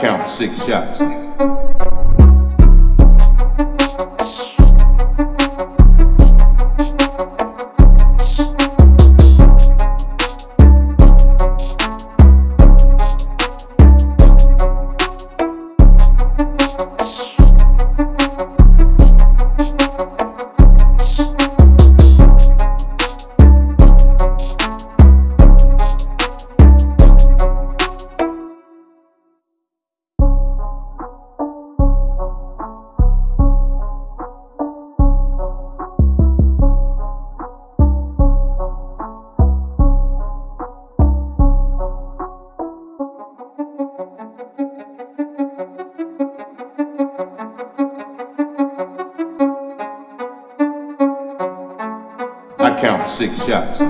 Count six shots, count six shots,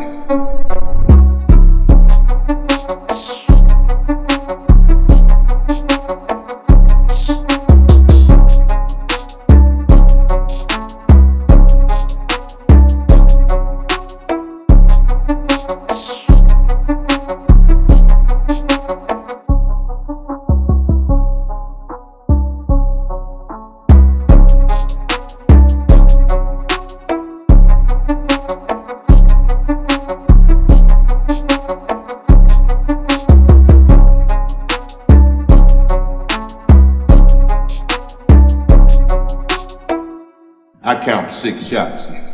I count six shots.